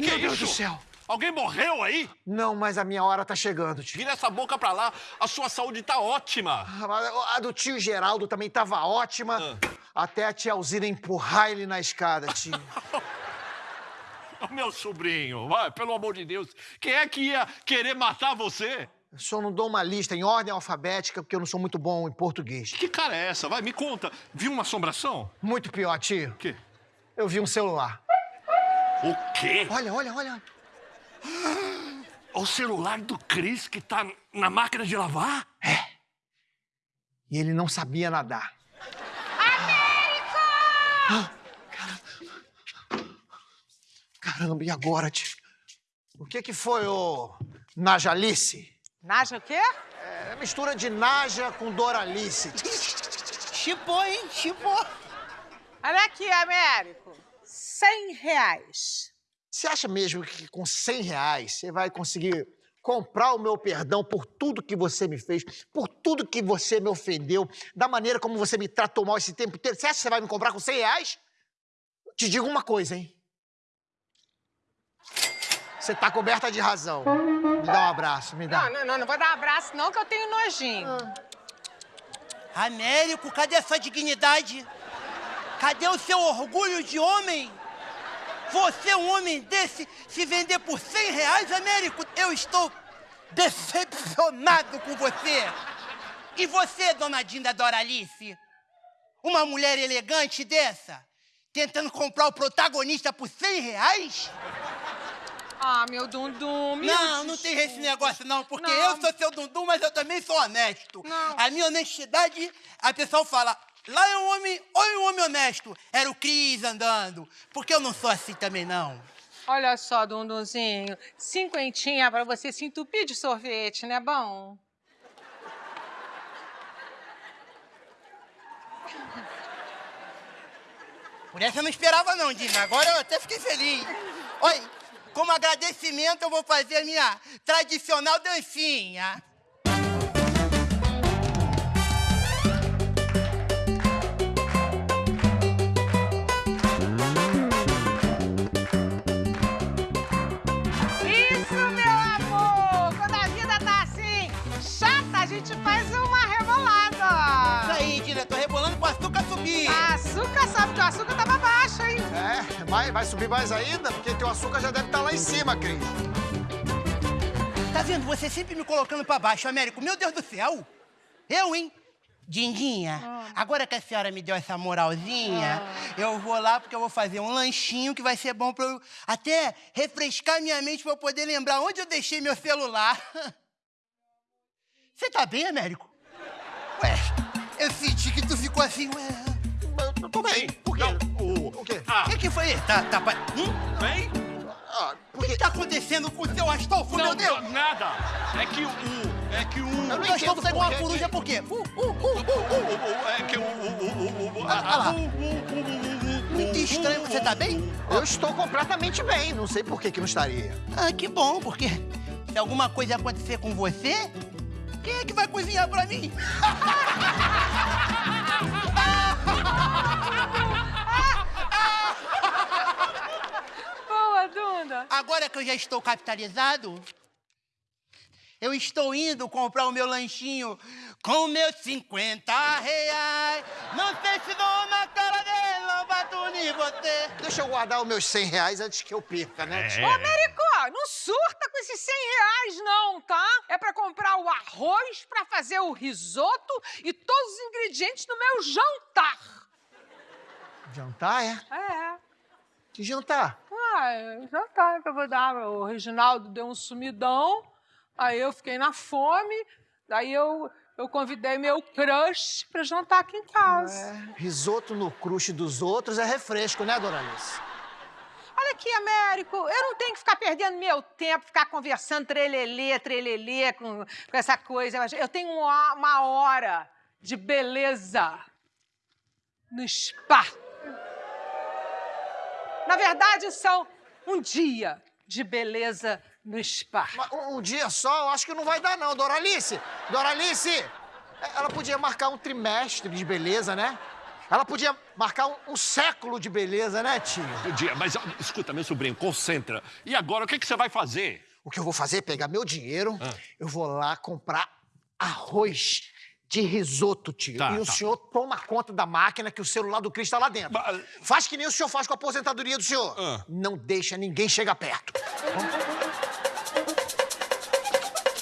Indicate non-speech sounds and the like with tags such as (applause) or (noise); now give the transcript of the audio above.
Que que Meu Deus do céu. Alguém morreu aí? Não, mas a minha hora tá chegando, tio. Vira essa boca pra lá. A sua saúde tá ótima. Ah, mas A do tio Geraldo também tava ótima. Ah. Até a tia Alzira empurrar ele na escada, tio. (laughs) Meu sobrinho, vai, pelo amor de Deus. Quem é que ia querer matar você? Eu só não dou uma lista em ordem alfabética porque eu não sou muito bom em português. Que cara é essa? Vai, me conta. Viu uma assombração? Muito pior, tio. O quê? Eu vi um celular. O quê? Olha, olha, olha. O celular do Cris que tá na máquina de lavar? E ele não sabia nadar. Américo! Caramba, e agora, tio? O que que foi, ô Najalice? Naja o quê? É mistura de Naja com Doralice. Chipou, hein? Chipou. Olha aqui, Américo. Cem reais. Você acha mesmo que com 100 reais você vai conseguir comprar o meu perdão por tudo que você me fez, por tudo que você me ofendeu, da maneira como você me tratou mal esse tempo inteiro? Você acha que você vai me comprar com 100 reais? Te digo uma coisa, hein? Você tá coberta de razão. Me dá um abraço, me dá. Não, não, não, não vou dar um abraço não, que eu tenho nojinho. Américo, cadê a sua dignidade? Cadê o seu orgulho de homem? Você, um homem desse, se vender por 100 reais, Américo, eu estou decepcionado com você. E você, dona Dinda Doralice? Uma mulher elegante dessa, tentando comprar o protagonista por 100 reais? Ah, meu dundum, meu Não, não tem esse negócio não, porque Não. eu sou seu dundum, mas eu também sou honesto. Não. A minha honestidade, a pessoa fala, lá é um homem, olha um homem honesto. Era o Cris andando, porque eu não sou assim também não. Olha só, Dundunzinho, cinquentinha pra você se entupir de sorvete, né bom? Por essa eu não esperava não, Dina. Agora eu até fiquei feliz. Olha, como agradecimento eu vou fazer a minha tradicional dancinha. Açúcar sabe que o açúcar tava baixo, hein? É, vai, vai subir mais ainda, porque teu açúcar já deve estar lá em cima, Cris. Tá vendo? Você sempre me colocando pra baixo, Américo. Meu Deus do céu! Eu, hein? Dindinha, agora que a senhora me deu essa moralzinha, eu vou lá porque eu vou fazer um lanchinho que vai ser bom pra eu até refrescar minha mente pra eu poder lembrar onde eu deixei meu celular. (laughs) Você tá bem, Américo? Ué, eu senti que tu ficou assim, ué. Eu tô bem. Por quê? Não, o... O quê? Ah, O que, que foi? Tá, tá, hum? vem? Ah, O que tá acontecendo com o seu Astolfo, meu Deus? nada. É que o... É que o... Eu não O meu Astolfo tá por uma coruja por quê? Uh, uh, uh, uh, uh. É que o... o- Ah, ah lá. Muito estranho, você tá bem? Eu estou completamente bem, não sei por que que não estaria. Ah, que bom, porque se alguma coisa acontecer com você, quem é que vai cozinhar pra mim? (laughs) Agora que eu já estou capitalizado, eu estou indo comprar o meu lanchinho com meus 50 reais. Não sei se dou na cara dele, não bato em você. Deixa eu guardar os meus 100 reais antes que eu perca, né? É. Ô, Américo, não surta com esses 100 reais, não, tá? É pra comprar o arroz, pra fazer o risoto e todos os ingredientes do meu jantar. Jantar, é? É. Que jantar? Ah, é jantar que eu vou dar. O Reginaldo deu um sumidão, aí eu fiquei na fome, daí eu, eu convidei meu crush pra jantar aqui em casa. É, risoto no crush dos outros é refresco, né, dona Alice? Olha aqui, Américo, eu não tenho que ficar perdendo meu tempo, ficar conversando trelelê, trelelê com, com essa coisa. Eu tenho uma, uma hora de beleza no spa. Na verdade, são um dia de beleza no spa. Mas um um dia só, eu acho que não vai dar, não. Doralice! Doralice! é, Ela podia marcar um trimestre de beleza, né? Ela podia marcar um, um século de beleza, né, tio? Podia, mas ó, escuta, meu sobrinho, concentra. E agora, o que, que você vai fazer? O que eu vou fazer é pegar meu dinheiro, Ah. eu vou lá comprar arroz de risoto, tio. Tá, e o tá. senhor toma conta da máquina que o celular do Cris está lá dentro. Mas- Faz que nem o senhor faz com a aposentadoria do senhor. Ah. Não deixa ninguém chegar perto. Vamos,